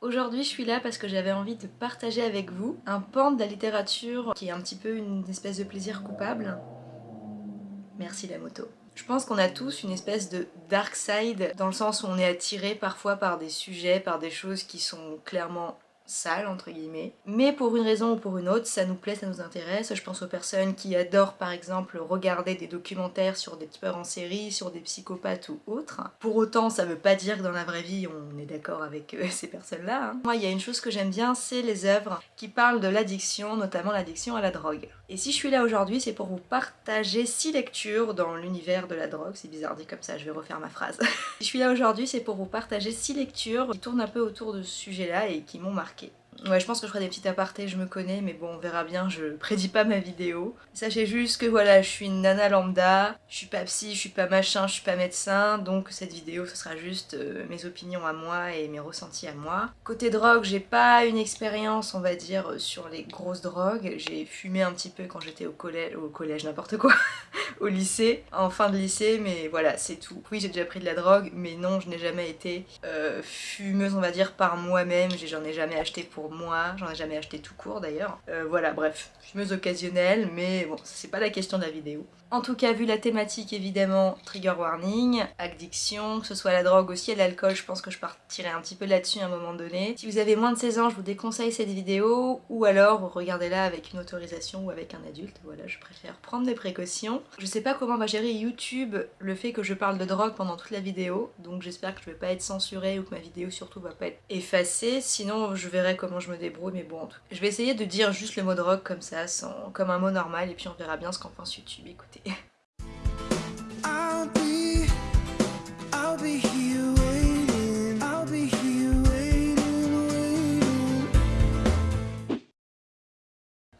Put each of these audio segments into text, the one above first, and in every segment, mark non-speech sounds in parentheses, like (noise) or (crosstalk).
Aujourd'hui je suis là parce que j'avais envie de partager avec vous un pan de la littérature qui est un petit peu une espèce de plaisir coupable. Merci la moto. Je pense qu'on a tous une espèce de dark side dans le sens où on est attiré parfois par des sujets, par des choses qui sont clairement sale entre guillemets. Mais pour une raison ou pour une autre, ça nous plaît, ça nous intéresse. Je pense aux personnes qui adorent par exemple regarder des documentaires sur des tueurs en série, sur des psychopathes ou autres. Pour autant, ça veut pas dire que dans la vraie vie on est d'accord avec euh, (laughs) ces personnes-là. Hein. Moi, il y a une chose que j'aime bien, c'est les œuvres qui parlent de l'addiction, notamment l'addiction à la drogue. Et si je suis là aujourd'hui, c'est pour vous partager six lectures dans l'univers de la drogue. C'est bizarre dit comme ça, je vais refaire ma phrase. (laughs) si je suis là aujourd'hui, c'est pour vous partager six lectures qui tournent un peu autour de ce sujet-là et qui m'ont marqué. Ouais, je pense que je ferai des petits apartés, je me connais, mais bon, on verra bien, je prédis pas ma vidéo. Sachez juste que voilà, je suis une nana lambda, je suis pas psy, je suis pas machin, je suis pas médecin, donc cette vidéo, ce sera juste euh, mes opinions à moi et mes ressentis à moi. Côté drogue, j'ai pas une expérience, on va dire, sur les grosses drogues. J'ai fumé un petit peu quand j'étais au collège, au collège, n'importe quoi, (laughs) au lycée, en fin de lycée, mais voilà, c'est tout. Oui, j'ai déjà pris de la drogue, mais non, je n'ai jamais été euh, fumeuse, on va dire, par moi-même, j'en ai jamais acheté pour moi, j'en ai jamais acheté tout court d'ailleurs. Euh, voilà, bref, fumeuse occasionnelle, mais bon, c'est pas la question de la vidéo. En tout cas, vu la thématique, évidemment, trigger warning, addiction, que ce soit la drogue aussi et l'alcool, je pense que je partirai un petit peu là-dessus à un moment donné. Si vous avez moins de 16 ans, je vous déconseille cette vidéo, ou alors regardez-la avec une autorisation ou avec un adulte, voilà, je préfère prendre des précautions. Je sais pas comment va gérer YouTube le fait que je parle de drogue pendant toute la vidéo, donc j'espère que je vais pas être censurée ou que ma vidéo surtout va pas être effacée, sinon je verrai comment je me débrouille, mais bon, en tout cas. Je vais essayer de dire juste le mot drogue comme ça, sans, comme un mot normal, et puis on verra bien ce qu'en pense YouTube, écoutez.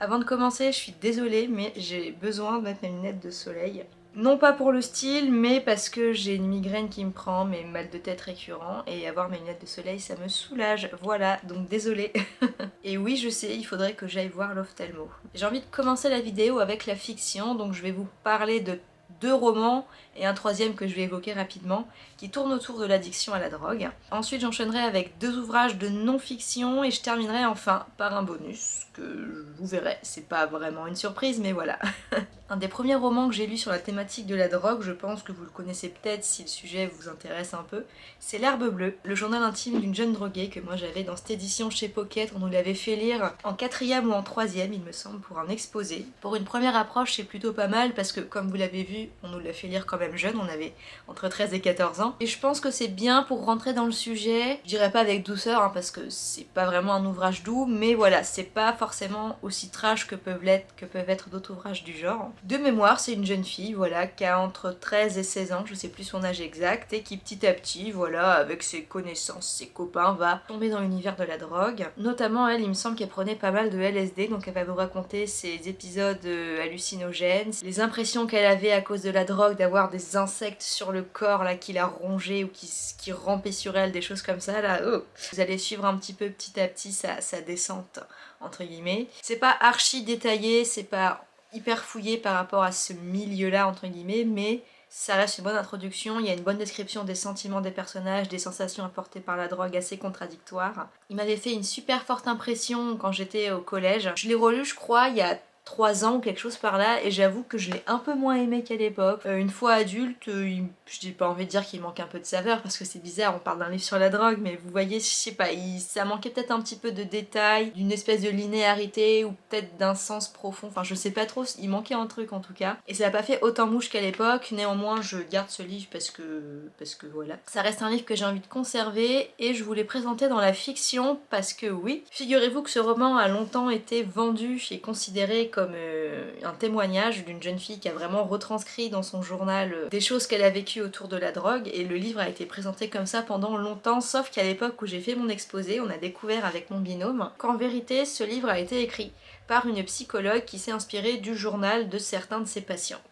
Avant de commencer, je suis désolée, mais j'ai besoin de mettre mes lunettes de soleil. Non pas pour le style, mais parce que j'ai une migraine qui me prend, mes mal de tête récurrents, et avoir mes lunettes de soleil, ça me soulage. Voilà, donc désolée. (laughs) et oui, je sais, il faudrait que j'aille voir l'ophtalmo. J'ai envie de commencer la vidéo avec la fiction, donc je vais vous parler de deux romans et un troisième que je vais évoquer rapidement qui tourne autour de l'addiction à la drogue. Ensuite j'enchaînerai avec deux ouvrages de non-fiction et je terminerai enfin par un bonus que vous verrez, c'est pas vraiment une surprise mais voilà. (laughs) un des premiers romans que j'ai lu sur la thématique de la drogue, je pense que vous le connaissez peut-être si le sujet vous intéresse un peu, c'est L'Herbe Bleue, le journal intime d'une jeune droguée que moi j'avais dans cette édition chez Pocket, on nous l'avait fait lire en quatrième ou en troisième il me semble pour un exposé. Pour une première approche c'est plutôt pas mal parce que comme vous l'avez vu, on nous l'a fait lire quand même jeune, on avait entre 13 et 14 ans. Et je pense que c'est bien pour rentrer dans le sujet, je dirais pas avec douceur hein, parce que c'est pas vraiment un ouvrage doux, mais voilà, c'est pas forcément aussi trash que peuvent l'être que peuvent être d'autres ouvrages du genre. De mémoire, c'est une jeune fille, voilà, qui a entre 13 et 16 ans, je sais plus son âge exact, et qui petit à petit, voilà, avec ses connaissances, ses copains, va tomber dans l'univers de la drogue. Notamment, elle, il me semble qu'elle prenait pas mal de LSD, donc elle va vous raconter ses épisodes euh, hallucinogènes, les impressions qu'elle avait à cause de la drogue, d'avoir des insectes sur le corps qui la rongeait ou qui, qui rampaient sur elle, des choses comme ça là. Oh. Vous allez suivre un petit peu petit à petit sa, sa descente entre guillemets. C'est pas archi détaillé, c'est pas hyper fouillé par rapport à ce milieu là entre guillemets, mais ça reste une bonne introduction, il y a une bonne description des sentiments des personnages, des sensations apportées par la drogue assez contradictoires. Il m'avait fait une super forte impression quand j'étais au collège. Je l'ai relu je crois il y a 3 ans quelque chose par là et j'avoue que je l'ai un peu moins aimé qu'à l'époque. Euh, une fois adulte, euh, je n'ai pas envie de dire qu'il manque un peu de saveur parce que c'est bizarre, on parle d'un livre sur la drogue mais vous voyez, je sais pas, ça manquait peut-être un petit peu de détails, d'une espèce de linéarité ou peut-être d'un sens profond, enfin je sais pas trop, il manquait un truc en tout cas. Et ça n'a pas fait autant mouche qu'à l'époque, néanmoins je garde ce livre parce que, parce que voilà. Ça reste un livre que j'ai envie de conserver et je vous l'ai présenté dans la fiction parce que oui, figurez-vous que ce roman a longtemps été vendu et considéré comme comme euh, un témoignage d'une jeune fille qui a vraiment retranscrit dans son journal euh, des choses qu'elle a vécues autour de la drogue et le livre a été présenté comme ça pendant longtemps sauf qu'à l'époque où j'ai fait mon exposé on a découvert avec mon binôme qu'en vérité ce livre a été écrit par une psychologue qui s'est inspirée du journal de certains de ses patients.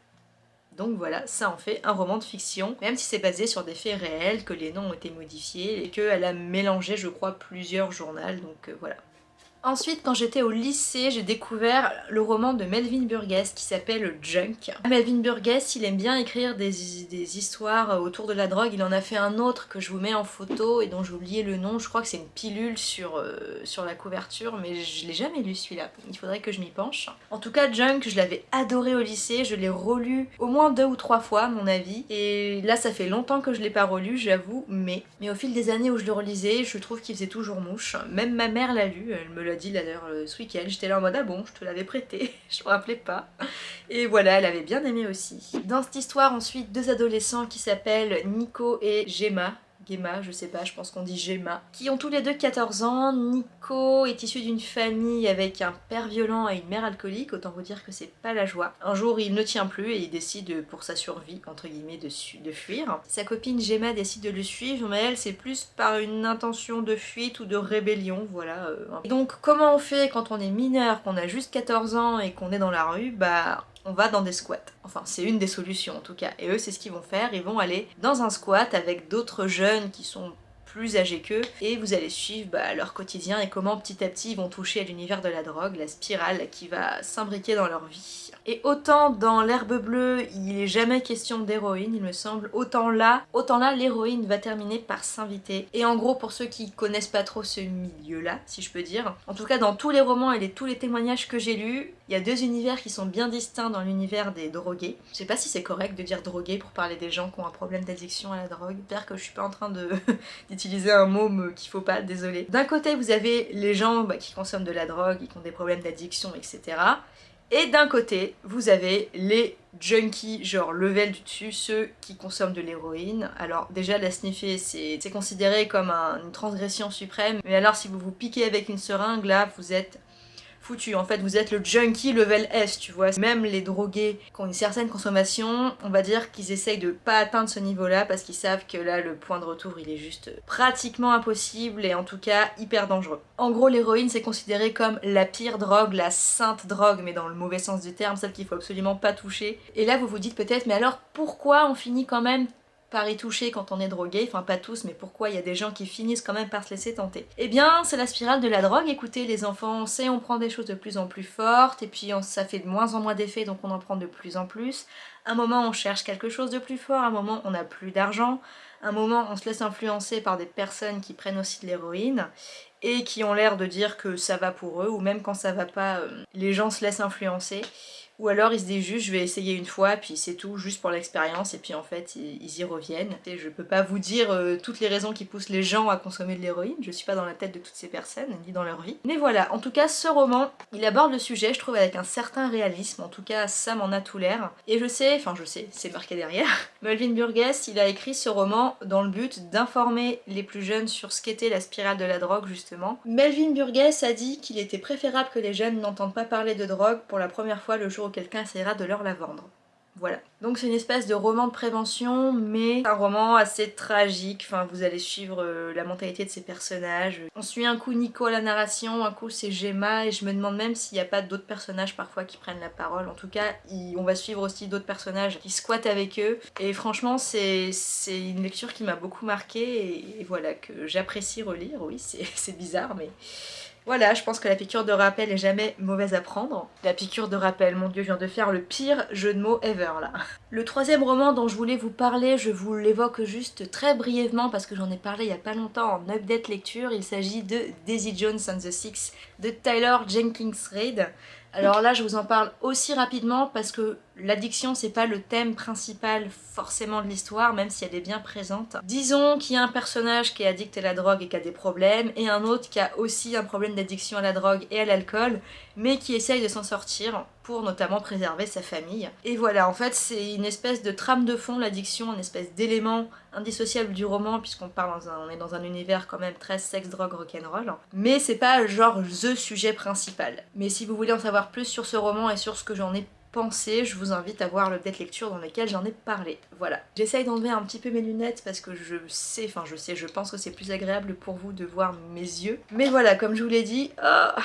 Donc voilà, ça en fait un roman de fiction, même si c'est basé sur des faits réels, que les noms ont été modifiés et qu'elle a mélangé je crois plusieurs journaux, donc euh, voilà. Ensuite, quand j'étais au lycée, j'ai découvert le roman de Melvin Burgess qui s'appelle Junk. Melvin Burgess, il aime bien écrire des, histoires autour de la drogue. Il en a fait un autre que je vous mets en photo et dont j'ai oublié le nom. Je crois que c'est une pilule sur, euh, sur la couverture, mais je l'ai jamais lu celui-là. Il faudrait que je m'y penche. En tout cas, Junk, je l'avais adoré au lycée. Je l'ai relu au moins deux ou trois fois, à mon avis. Et là, ça fait longtemps que je l'ai pas relu, j'avoue. Mais, mais au fil des années où je le relisais, je trouve qu'il faisait toujours mouche. Même ma mère l'a lu. Elle me l'a dit d'ailleurs ce week-end. J'étais là en mode ah bon, je te l'avais prêté, (laughs) je me rappelais pas. Et voilà, elle avait bien aimé aussi. Dans cette histoire ensuite, deux adolescents qui s'appellent Nico et Gemma, Gemma, je sais pas, je pense qu'on dit Gemma, qui ont tous les deux 14 ans. Nico est issu d'une famille avec un père violent et une mère alcoolique, autant vous dire que c'est pas la joie. Un jour, il ne tient plus et il décide pour sa survie, entre guillemets, de, fuir. Sa copine Gemma décide de le suivre, mais elle, c'est plus par une intention de fuite ou de rébellion, voilà. Euh. Et donc, comment on fait quand on est mineur, qu'on a juste 14 ans et qu'on est dans la rue? Bah, on va dans des squats. Enfin, c'est une des solutions en tout cas. Et eux, c'est ce qu'ils vont faire. Ils vont aller dans un squat avec d'autres jeunes qui sont plus âgés qu'eux et vous allez suivre bah, leur quotidien et comment petit à petit ils vont toucher à l'univers de la drogue, la spirale qui va s'imbriquer dans leur vie. Et autant dans l'herbe bleue, il est jamais question d'héroïne, il me semble, autant là, autant là, l'héroïne va terminer par s'inviter. Et en gros, pour ceux qui connaissent pas trop ce milieu-là, si je peux dire, en tout cas dans tous les romans et tous les témoignages que j'ai lus, il y a deux univers qui sont bien distincts dans l'univers des drogués. Je sais pas si c'est correct de dire drogués pour parler des gens qui ont un problème d'addiction à la drogue. J'espère que je suis pas en train (laughs) un mot qu'il faut pas, désolé. D'un côté, vous avez les gens bah, qui consomment de la drogue qui ont des problèmes d'addiction, etc. Et d'un côté, vous avez les junkies, genre level du dessus, ceux qui consomment de l'héroïne. Alors déjà, la sniffer, c'est considéré comme une transgression suprême. Mais alors, si vous vous piquez avec une seringue, là, vous êtes foutu. En fait, vous êtes le junkie level S, tu vois. Même les drogués qui ont une certaine consommation, on va dire qu'ils essayent de pas atteindre ce niveau-là parce qu'ils savent que là, le point de retour, il est juste pratiquement impossible et en tout cas hyper dangereux. En gros, l'héroïne, c'est considéré comme la pire drogue, la sainte drogue, mais dans le mauvais sens du terme, celle qu'il faut absolument pas toucher. Et là, vous vous dites peut-être, mais alors pourquoi on finit quand même par y toucher quand on est drogué, enfin pas tous, mais pourquoi il y a des gens qui finissent quand même par se laisser tenter Eh bien, c'est la spirale de la drogue, écoutez les enfants, on sait, on prend des choses de plus en plus fortes, et puis ça fait de moins en moins d'effets, donc on en prend de plus en plus. Un moment on cherche quelque chose de plus fort, un moment on n'a plus d'argent, un moment on se laisse influencer par des personnes qui prennent aussi de l'héroïne, et qui ont l'air de dire que ça va pour eux, ou même quand ça va pas, euh, les gens se laissent influencer. Ou alors ils se disent juste je vais essayer une fois puis c'est tout juste pour l'expérience et puis en fait ils, y reviennent. Et je peux pas vous dire euh, toutes les raisons qui poussent les gens à consommer de l'héroïne, je suis pas dans la tête de toutes ces personnes ni dans leur vie. Mais voilà, en tout cas ce roman, il aborde le sujet je trouve avec un certain réalisme, en tout cas ça m'en a tout l'air. Et je sais, enfin je sais, c'est marqué derrière, (laughs) Melvin Burgess il a écrit ce roman dans le but d'informer les plus jeunes sur ce qu'était la spirale de la drogue justement. Melvin Burgess a dit qu'il était préférable que les jeunes n'entendent pas parler de drogue pour la première fois le jour quelqu'un essaiera de leur la vendre. Voilà. Donc c'est une espèce de roman de prévention, mais un roman assez tragique. Enfin, vous allez suivre euh, la mentalité de ces personnages. On suit un coup Nico à la narration, un coup c'est Gemma, et je me demande même s'il n'y a pas d'autres personnages parfois qui prennent la parole. En tout cas, on va suivre aussi d'autres personnages qui squattent avec eux. Et franchement, c'est une lecture qui m'a beaucoup marqué et, et voilà, que j'apprécie relire. Oui, c'est (laughs) bizarre, mais voilà, je pense que la piqûre de rappel est jamais mauvaise à prendre. La piqûre de rappel, mon dieu, je viens de faire le pire jeu de mots ever là. Le troisième roman dont je voulais vous parler, je vous l'évoque juste très brièvement parce que j'en ai parlé il y a pas longtemps en update lecture. Il s'agit de Daisy Jones and the Six de Tyler Jenkins Reid. Alors là, je vous en parle aussi rapidement parce que l'addiction, c'est pas le thème principal forcément de l'histoire, même si elle est bien présente. Disons qu'il y a un personnage qui est addict à la drogue et qui a des problèmes, et un autre qui a aussi un problème d'addiction à la drogue et à l'alcool, mais qui essaye de s'en sortir pour notamment préserver sa famille. Et voilà, en fait, c'est une espèce de trame de fond, l'addiction, une espèce d'élément indissociable du roman, puisqu'on parle dans un, on est dans un univers quand même très sexe, drogue, rock'n'roll. Mais c'est pas genre THE sujet principal. Mais si vous voulez en savoir plus sur ce roman et sur ce que j'en ai pensé, je vous invite à voir le tête lecture dans lequel j'en ai parlé. Voilà. J'essaye d'enlever un petit peu mes lunettes parce que je sais, enfin je sais, je pense que c'est plus agréable pour vous de voir mes yeux. Mais voilà, comme je vous l'ai dit, oh,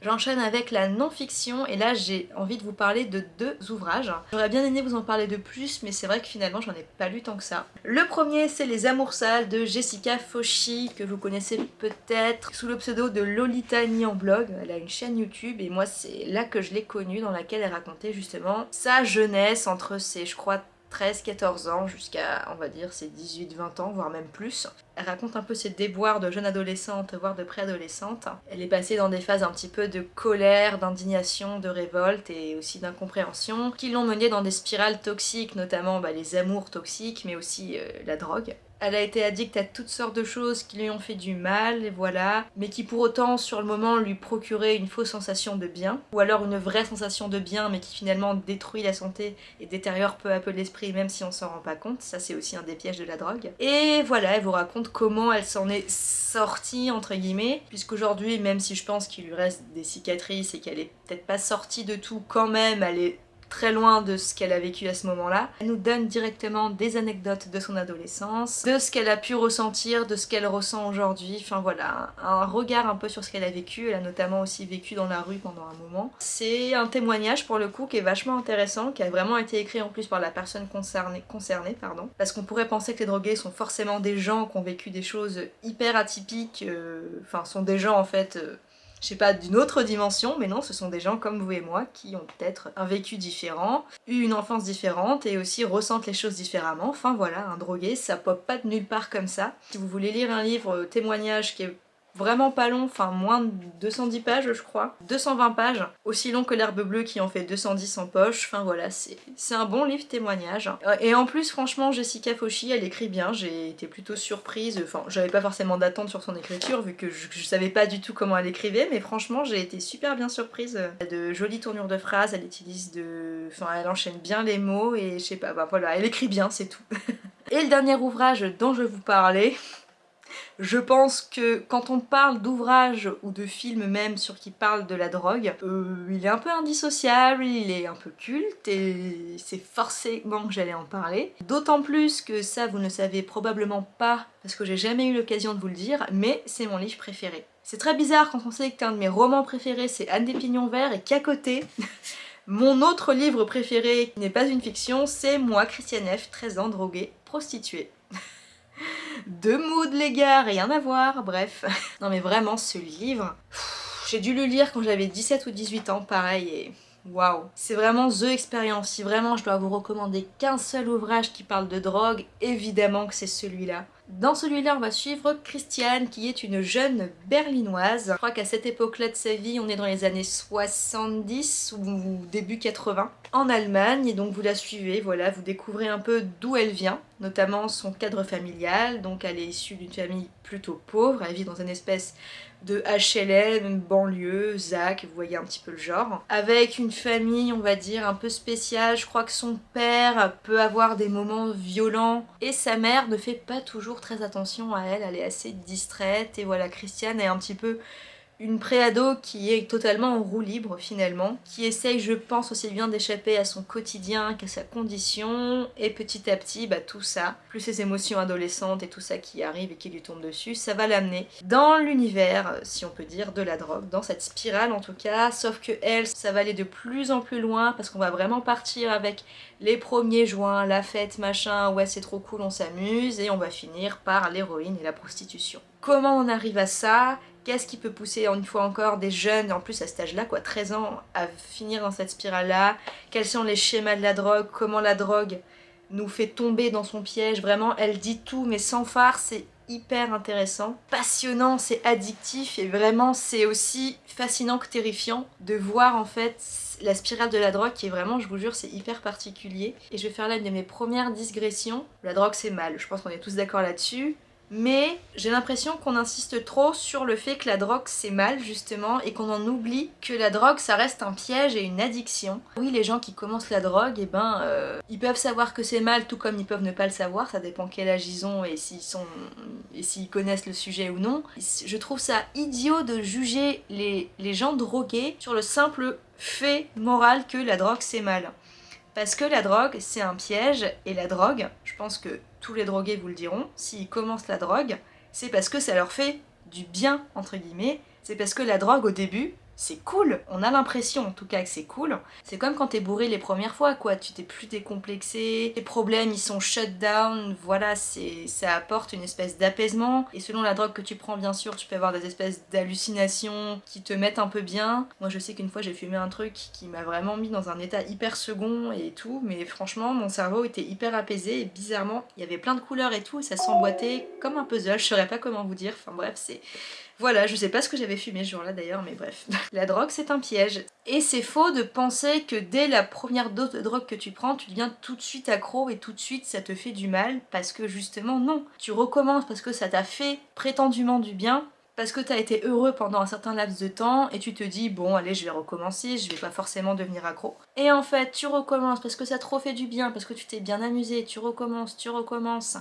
J'enchaîne avec la non-fiction et là j'ai envie de vous parler de deux ouvrages. J'aurais bien aimé vous en parler de plus mais c'est vrai que finalement j'en ai pas lu tant que ça. Le premier c'est Les Amours sales de Jessica Fauchi que vous connaissez peut-être sous le pseudo de Lolita en blog. Elle a une chaîne YouTube et moi c'est là que je l'ai connue dans laquelle elle racontait justement sa jeunesse entre ses je crois 13-14 ans jusqu'à, on va dire, ses 18-20 ans, voire même plus. Elle raconte un peu ses déboires de jeune adolescente, voire de préadolescente. Elle est passée dans des phases un petit peu de colère, d'indignation, de révolte et aussi d'incompréhension, qui l'ont menée dans des spirales toxiques, notamment bah, les amours toxiques, mais aussi euh, la drogue. Elle a été addicte à toutes sortes de choses qui lui ont fait du mal, et voilà, mais qui pour autant, sur le moment, lui procuraient une fausse sensation de bien, ou alors une vraie sensation de bien, mais qui finalement détruit la santé et détériore peu à peu l'esprit, même si on s'en rend pas compte. Ça, c'est aussi un des pièges de la drogue. Et voilà, elle vous raconte comment elle s'en est sortie, entre guillemets, puisqu'aujourd'hui, même si je pense qu'il lui reste des cicatrices et qu'elle est peut-être pas sortie de tout, quand même, elle est très loin de ce qu'elle a vécu à ce moment-là. Elle nous donne directement des anecdotes de son adolescence, de ce qu'elle a pu ressentir, de ce qu'elle ressent aujourd'hui, enfin voilà, un regard un peu sur ce qu'elle a vécu, elle a notamment aussi vécu dans la rue pendant un moment. C'est un témoignage pour le coup qui est vachement intéressant, qui a vraiment été écrit en plus par la personne concernée, concernée pardon, parce qu'on pourrait penser que les drogués sont forcément des gens qui ont vécu des choses hyper atypiques, euh, enfin sont des gens en fait... Euh, je sais pas, d'une autre dimension, mais non, ce sont des gens comme vous et moi qui ont peut-être un vécu différent, eu une enfance différente et aussi ressentent les choses différemment. Enfin voilà, un drogué, ça pop pas de nulle part comme ça. Si vous voulez lire un livre euh, témoignage qui est vraiment pas long, enfin moins de 210 pages je crois, 220 pages, aussi long que l'herbe bleue qui en fait 210 en poche, enfin voilà, c'est un bon livre témoignage. Euh, et en plus franchement Jessica Fauchi elle écrit bien, j'ai été plutôt surprise, enfin j'avais pas forcément d'attente sur son écriture vu que je, savais pas du tout comment elle écrivait, mais franchement j'ai été super bien surprise. Elle a de jolies tournures de phrases, elle utilise de... enfin elle enchaîne bien les mots et je sais pas, bah voilà, elle écrit bien c'est tout. (laughs) et le dernier ouvrage dont je vous parler, je pense que quand on parle d'ouvrages ou de films même sur qui parlent de la drogue, euh, il est un peu indissociable, il est un peu culte et c'est forcément que j'allais en parler. D'autant plus que ça vous ne savez probablement pas parce que j'ai jamais eu l'occasion de vous le dire, mais c'est mon livre préféré. C'est très bizarre quand on sait qu'un de mes romans préférés c'est Anne des Pignons Verts et qu'à côté... (laughs) Mon autre livre préféré, qui n'est pas une fiction, c'est moi, Christiane F, 13 ans, droguée, prostituée. (laughs) Deux moods les gars, rien à voir, bref. (laughs) non mais vraiment ce livre, j'ai dû le lire quand j'avais 17 ou 18 ans, pareil, et waouh. C'est vraiment THE expérience, si vraiment je dois vous recommander qu'un seul ouvrage qui parle de drogue, évidemment que c'est celui-là. Dans celui-là, on va suivre Christiane, qui est une jeune berlinoise. Je crois qu'à cette époque-là de sa vie, on est dans les années 70 ou début 80, en Allemagne. Et donc vous la suivez, voilà, vous découvrez un peu d'où elle vient, notamment son cadre familial. Donc elle est issue d'une famille plutôt pauvre, elle vit dans une espèce de HLM, banlieue, ZAC, vous voyez un petit peu le genre. Avec une famille, on va dire, un peu spéciale. Je crois que son père peut avoir des moments violents et sa mère ne fait pas toujours très attention à elle. Elle est assez distraite et voilà, Christiane est un petit peu une préado qui est totalement en roue libre finalement, qui essaye je pense aussi bien d'échapper à son quotidien qu'à sa condition, et petit à petit bah, tout ça, plus ses émotions adolescentes et tout ça qui arrive et qui lui tombe dessus, ça va l'amener dans l'univers, si on peut dire, de la drogue, dans cette spirale en tout cas, sauf que elle, ça va aller de plus en plus loin parce qu'on va vraiment partir avec les premiers joints, la fête, machin, ouais c'est trop cool, on s'amuse, et on va finir par l'héroïne et la prostitution. Comment on arrive à ça? Qu'est-ce qui peut pousser une fois encore des jeunes, en plus à cet âge-là, quoi, 13 ans, à finir dans cette spirale-là? Quels sont les schémas de la drogue? Comment la drogue nous fait tomber dans son piège? Vraiment, elle dit tout, mais sans phare, c'est hyper intéressant, passionnant, c'est addictif et vraiment c'est aussi fascinant que terrifiant de voir en fait la spirale de la drogue qui est vraiment, je vous jure, c'est hyper particulier. Et je vais faire là une de mes premières digressions. La drogue c'est mal, je pense qu'on est tous d'accord là-dessus mais j'ai l'impression qu'on insiste trop sur le fait que la drogue c'est mal justement et qu'on en oublie que la drogue ça reste un piège et une addiction. Oui les gens qui commencent la drogue, et eh ben euh, ils peuvent savoir que c'est mal tout comme ils peuvent ne pas le savoir, ça dépend quel âge ils ont et s'ils sont et s'ils connaissent le sujet ou non. Je trouve ça idiot de juger les, les gens drogués sur le simple fait moral que la drogue c'est mal. Parce que la drogue, c'est un piège, et la drogue, je pense que tous les drogués vous le diront, s'ils commencent la drogue, c'est parce que ça leur fait du bien, entre guillemets. C'est parce que la drogue, au début, c'est cool. On a l'impression en tout cas que c'est cool. C'est comme quand t'es bourré les premières fois quoi, tu t'es plus décomplexé, les problèmes ils sont shut down, voilà, ça apporte une espèce d'apaisement. Et selon la drogue que tu prends bien sûr, tu peux avoir des espèces d'hallucinations qui te mettent un peu bien. Moi je sais qu'une fois j'ai fumé un truc qui m'a vraiment mis dans un état hyper second et tout, mais franchement mon cerveau était hyper apaisé et bizarrement il y avait plein de couleurs et tout ça s'emboîtait comme un puzzle, je saurais pas comment vous dire, enfin bref c'est voilà, je sais pas ce que j'avais fumé ce jour-là d'ailleurs, mais bref. (laughs) la drogue, c'est un piège. Et c'est faux de penser que dès la première dose de drogue que tu prends, tu deviens tout de suite accro et tout de suite ça te fait du mal, parce que justement, non. Tu recommences parce que ça t'a fait prétendument du bien, parce que tu as été heureux pendant un certain laps de temps et tu te dis bon allez je vais recommencer, je vais pas forcément devenir accro. Et en fait tu recommences parce que ça te refait du bien, parce que tu t'es bien amusé, tu recommences, tu recommences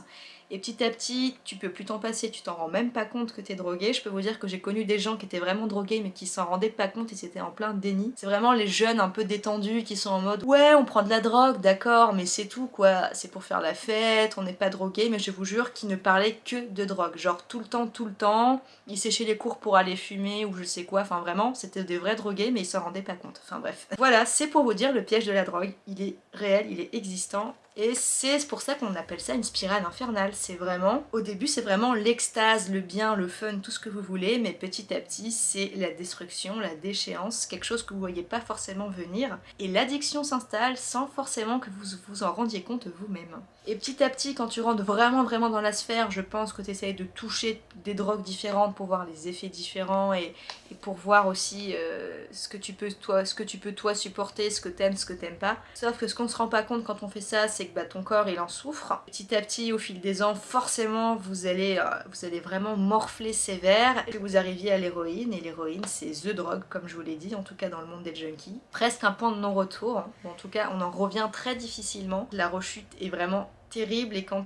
et petit à petit, tu peux plus t'en passer, tu t'en rends même pas compte que t'es drogué. Je peux vous dire que j'ai connu des gens qui étaient vraiment drogués mais qui s'en rendaient pas compte et c'était en plein déni. C'est vraiment les jeunes un peu détendus qui sont en mode ouais on prend de la drogue, d'accord, mais c'est tout quoi, c'est pour faire la fête, on n'est pas drogué, mais je vous jure qu'ils ne parlaient que de drogue, genre tout le temps, tout le temps, ils séchaient les cours pour aller fumer ou je sais quoi, enfin vraiment, c'était des vrais drogués mais ils s'en rendaient pas compte, enfin bref. Voilà, c'est pour vous dire le piège de la drogue, il est réel, il est existant et c'est pour ça qu'on appelle ça une spirale infernale. C'est vraiment, au début c'est vraiment l'extase, le bien, le fun, tout ce que vous voulez, mais petit à petit c'est la destruction, la déchéance, quelque chose que vous voyez pas forcément venir. Et l'addiction s'installe sans forcément que vous vous en rendiez compte vous-même. Et petit à petit, quand tu rentres vraiment vraiment dans la sphère, je pense que tu essayes de toucher des drogues différentes pour voir les effets différents et, pour voir aussi euh, ce, que tu peux, toi, ce que tu peux toi supporter, ce que t'aimes, ce que t'aimes pas. Sauf que ce qu'on se rend pas compte quand on fait ça, c'est que bah, ton corps il en souffre. Petit à petit, au fil des ans, forcément vous allez, euh, vous allez vraiment morfler sévère et vous arriviez à l'héroïne. Et l'héroïne c'est THE drogue comme je vous l'ai dit, en tout cas dans le monde des junkies. Presque un point de non-retour, en tout cas on en revient très difficilement. La rechute est vraiment terrible et quand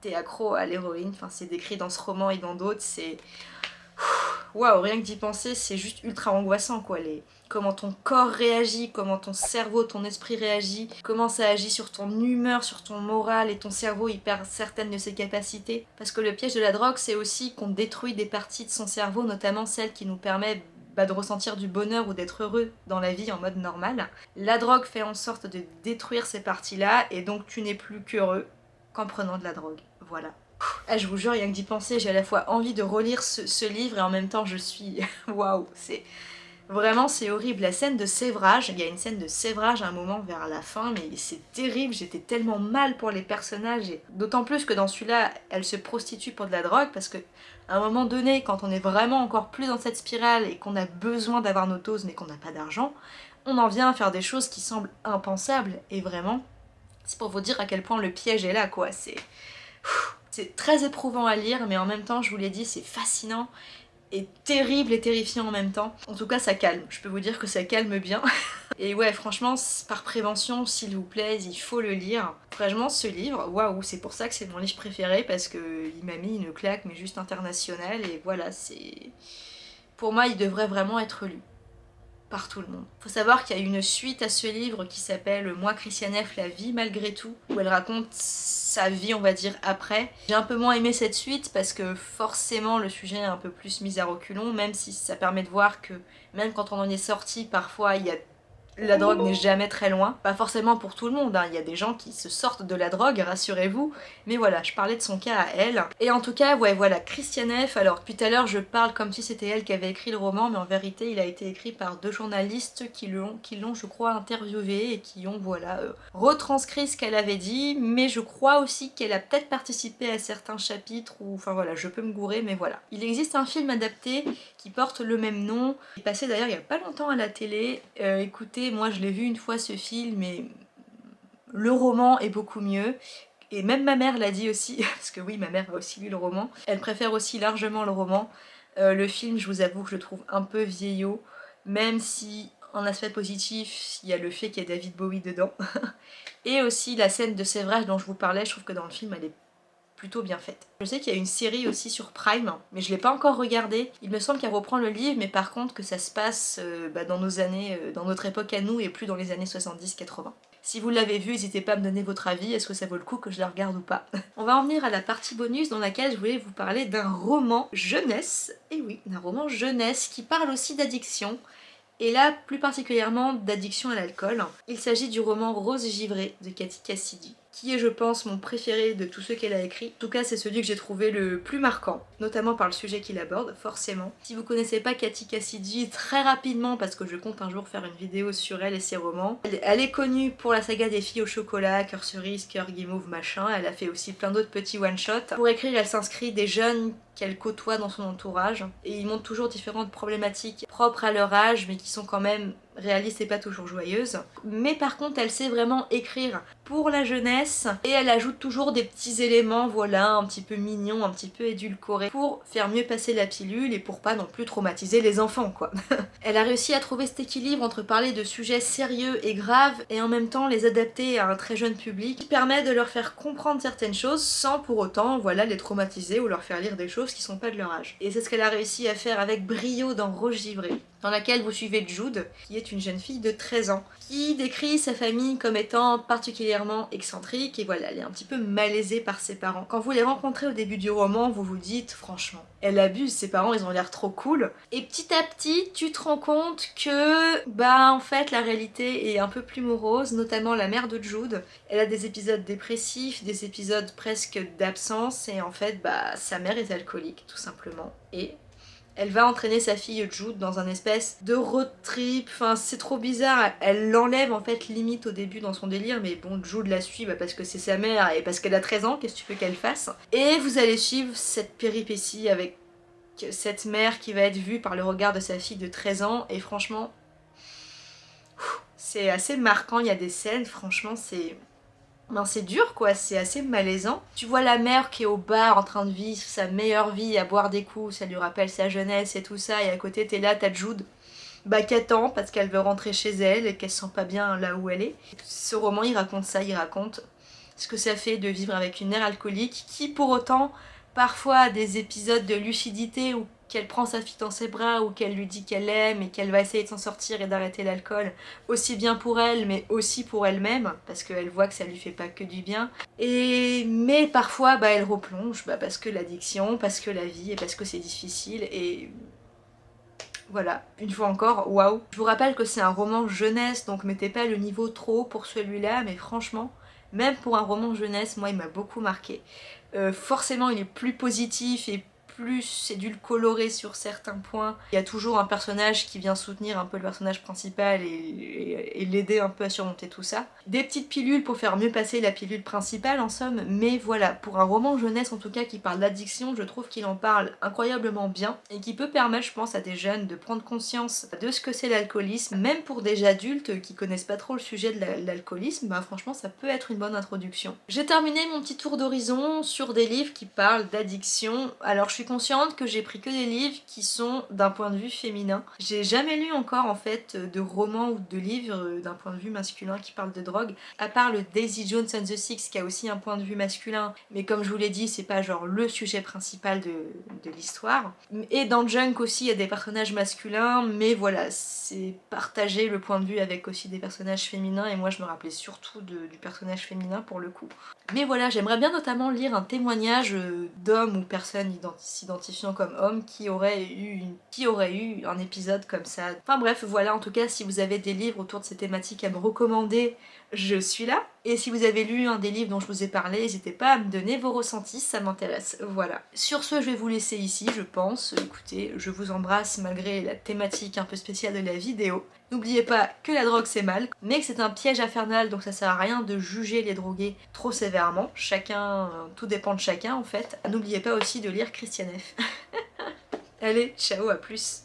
t'es accro à l'héroïne, enfin c'est décrit dans ce roman et dans d'autres, c'est... Waouh, rien que d'y penser, c'est juste ultra angoissant quoi. Les... Comment ton corps réagit, comment ton cerveau, ton esprit réagit, comment ça agit sur ton humeur, sur ton moral et ton cerveau il perd certaines de ses capacités. Parce que le piège de la drogue c'est aussi qu'on détruit des parties de son cerveau, notamment celles qui nous permettent bah, de ressentir du bonheur ou d'être heureux dans la vie en mode normal. La drogue fait en sorte de détruire ces parties-là et donc tu n'es plus qu'heureux, en prenant de la drogue. Voilà. Ah, je vous jure, rien que d'y penser, j'ai à la fois envie de relire ce, livre et en même temps je suis... (laughs) Waouh, c'est... Vraiment, c'est horrible. La scène de sévrage, il y a une scène de sévrage à un moment vers la fin, mais c'est terrible. J'étais tellement mal pour les personnages. et D'autant plus que dans celui-là, elle se prostitue pour de la drogue, parce que à un moment donné, quand on est vraiment encore plus dans cette spirale et qu'on a besoin d'avoir nos doses mais qu'on n'a pas d'argent, on en vient à faire des choses qui semblent impensables. Et vraiment, c'est pour vous dire à quel point le piège est là, quoi. C'est... C'est très éprouvant à lire, mais en même temps, je vous l'ai dit, c'est fascinant et terrible et terrifiant en même temps. En tout cas, ça calme. Je peux vous dire que ça calme bien. (laughs) et ouais, franchement, par prévention, s'il vous plaît, il faut le lire. Franchement, ce livre, waouh, c'est pour ça que c'est mon livre préféré, parce qu'il m'a mis une claque, mais juste internationale, et voilà, c'est... Pour moi, il devrait vraiment être lu par tout le monde. Faut savoir qu'il y a une suite à ce livre qui s'appelle Moi Christiane F, la vie malgré tout, où elle raconte sa vie on va dire après. J'ai un peu moins aimé cette suite parce que forcément le sujet est un peu plus mis à reculons, même si ça permet de voir que même quand on en est sorti, parfois il y a la drogue n'est jamais très loin. Pas forcément pour tout le monde, hein. il y a des gens qui se sortent de la drogue, rassurez-vous. Mais voilà, je parlais de son cas à elle. Et en tout cas, ouais, voilà, Christiane F. Alors, depuis tout à l'heure, je parle comme si c'était elle qui avait écrit le roman, mais en vérité, il a été écrit par deux journalistes qui l'ont, je crois, interviewé et qui ont, voilà, euh, retranscrit ce qu'elle avait dit. Mais je crois aussi qu'elle a peut-être participé à certains chapitres, ou enfin voilà, je peux me gourer, mais voilà. Il existe un film adapté qui porte le même nom, il est passé d'ailleurs il y a pas longtemps à la télé. Euh, écoutez, moi je l'ai vu une fois ce film et le roman est beaucoup mieux. Et même ma mère l'a dit aussi, (laughs) parce que oui ma mère a aussi lu le roman, elle préfère aussi largement le roman. Euh, le film je vous avoue que je le trouve un peu vieillot, même si en aspect positif il y a le fait qu'il y a David Bowie dedans. (laughs) et aussi la scène de sévrage dont je vous parlais, je trouve que dans le film elle est plutôt bien faite. Je sais qu'il y a une série aussi sur Prime, mais je l'ai pas encore regardée. Il me semble qu'elle reprend le livre, mais par contre que ça se passe euh, bah, dans nos années, euh, dans notre époque à nous et plus dans les années 70-80. Si vous l'avez vu, n'hésitez pas à me donner votre avis, est-ce que ça vaut le coup que je la regarde ou pas? (laughs) On va en venir à la partie bonus dans laquelle je voulais vous parler d'un roman jeunesse, et oui, d'un roman jeunesse qui parle aussi d'addiction, et là plus particulièrement d'addiction à l'alcool. Il s'agit du roman Rose givrée de Cathy Cassidy qui est je pense mon préféré de tous ceux qu'elle a écrit. En tout cas c'est celui que j'ai trouvé le plus marquant, notamment par le sujet qu'il aborde, forcément. Si vous connaissez pas Cathy Cassidy, très rapidement, parce que je compte un jour faire une vidéo sur elle et ses romans, elle, est connue pour la saga des filles au chocolat, Cœur cerise, Cœur guimauve, machin, elle a fait aussi plein d'autres petits one-shots. Pour écrire elle s'inscrit des jeunes qu'elle côtoie dans son entourage et ils montrent toujours différentes problématiques propres à leur âge mais qui sont quand même réaliste et pas toujours joyeuse. Mais par contre elle sait vraiment écrire pour la jeunesse et elle ajoute toujours des petits éléments voilà un petit peu mignons, un petit peu édulcorés pour faire mieux passer la pilule et pour pas non plus traumatiser les enfants quoi. (laughs) elle a réussi à trouver cet équilibre entre parler de sujets sérieux et graves et en même temps les adapter à un très jeune public qui permet de leur faire comprendre certaines choses sans pour autant voilà les traumatiser ou leur faire lire des choses qui sont pas de leur âge. Et c'est ce qu'elle a réussi à faire avec brio dans Rose Givrée dans laquelle vous suivez Jude, qui est une jeune fille de 13 ans, qui décrit sa famille comme étant particulièrement excentrique, et voilà, elle est un petit peu malaisée par ses parents. Quand vous les rencontrez au début du roman, vous vous dites, franchement, elle abuse, ses parents ils ont l'air trop cool, et petit à petit, tu te rends compte que, bah en fait, la réalité est un peu plus morose, notamment la mère de Jude, elle a des épisodes dépressifs, des épisodes presque d'absence, et en fait, bah sa mère est alcoolique, tout simplement, et elle va entraîner sa fille Jude dans un espèce de road trip, enfin c'est trop bizarre, elle l'enlève en fait limite au début dans son délire, mais bon Jude la suit bah, parce que c'est sa mère et parce qu'elle a 13 ans, qu'est-ce que tu veux qu'elle fasse? Et vous allez suivre cette péripétie avec cette mère qui va être vue par le regard de sa fille de 13 ans. Et franchement c'est assez marquant, il y a des scènes, franchement c'est ben c'est dur quoi, c'est assez malaisant. Tu vois la mère qui est au bar en train de vivre sa meilleure vie, à boire des coups, ça lui rappelle sa jeunesse et tout ça, et à côté t'es là, t'as Jude, bah qui attend parce qu'elle veut rentrer chez elle et qu'elle se sent pas bien là où elle est. Ce roman il raconte ça, il raconte ce que ça fait de vivre avec une mère alcoolique qui pour autant parfois a des épisodes de lucidité ou qu'elle prend sa fille dans ses bras ou qu'elle lui dit qu'elle aime et qu'elle va essayer de s'en sortir et d'arrêter l'alcool, aussi bien pour elle mais aussi pour elle-même, parce qu'elle voit que ça lui fait pas que du bien. Et mais parfois bah, elle replonge, bah, parce que l'addiction, parce que la vie et parce que c'est difficile et voilà, une fois encore, waouh Je vous rappelle que c'est un roman jeunesse, donc mettez pas le niveau trop haut pour celui-là, mais franchement, même pour un roman jeunesse, moi il m'a beaucoup marqué. Euh, forcément il est plus positif et plus, colorer sur certains points. Il y a toujours un personnage qui vient soutenir un peu le personnage principal et, l'aider un peu à surmonter tout ça. Des petites pilules pour faire mieux passer la pilule principale en somme, mais voilà, pour un roman jeunesse en tout cas qui parle d'addiction, je trouve qu'il en parle incroyablement bien et qui peut permettre je pense à des jeunes de prendre conscience de ce que c'est l'alcoolisme, même pour des adultes qui connaissent pas trop le sujet de l'alcoolisme, bah franchement ça peut être une bonne introduction. J'ai terminé mon petit tour d'horizon sur des livres qui parlent d'addiction, alors je suis consciente que j'ai pris que des livres qui sont d'un point de vue féminin. J'ai jamais lu encore en fait de romans ou de livres d'un point de vue masculin qui parlent de drogue, à part le Daisy Jones and the Six qui a aussi un point de vue masculin, mais comme je vous l'ai dit, c'est pas genre le sujet principal de, de l'histoire. Et dans Junk aussi, il y a des personnages masculins, mais voilà, c'est partager le point de vue avec aussi des personnages féminins, et moi je me rappelais surtout du personnage féminin pour le coup. Mais voilà, j'aimerais bien notamment lire un témoignage d'homme ou personne identifiée s'identifiant comme homme qui aurait eu qui aurait eu un épisode comme ça. Enfin bref, voilà, en tout cas, si vous avez des livres autour de ces thématiques à me recommander, je suis là. Et si vous avez lu un des livres dont je vous ai parlé, n'hésitez pas à me donner vos ressentis, ça m'intéresse. Voilà. Sur ce, je vais vous laisser ici, je pense. Écoutez, je vous embrasse malgré la thématique un peu spéciale de la vidéo. N'oubliez pas que la drogue c'est mal, mais que c'est un piège infernal, donc ça sert à rien de juger les drogués trop sévèrement. Chacun, tout dépend de chacun en fait. N'oubliez pas aussi de lire Christiane F. (laughs) Allez, ciao, à plus